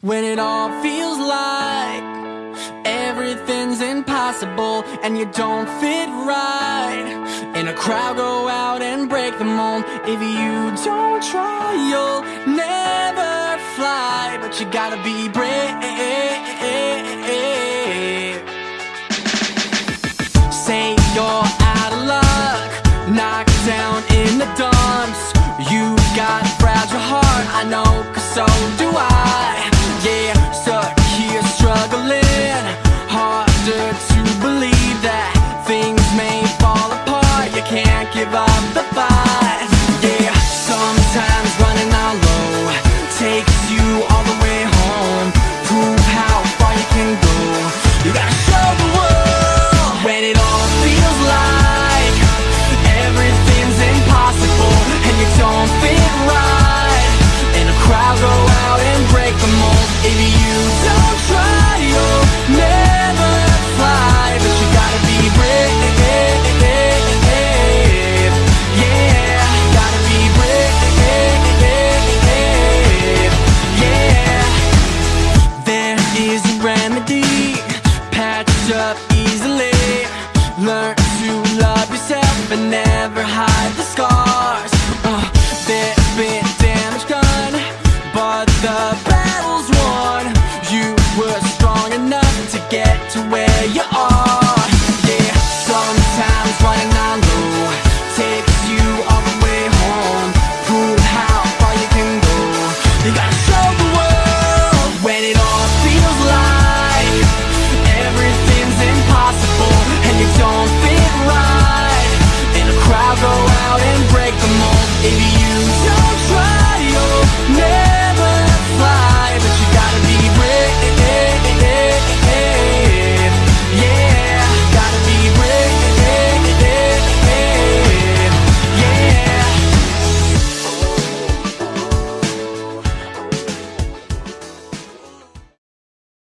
When it all feels like everything's impossible and you don't fit right in a crowd go out and break the mold. If you don't try, you'll never fly But you gotta be brave. on the vine, yeah. up easily. Learn to love yourself and never hide.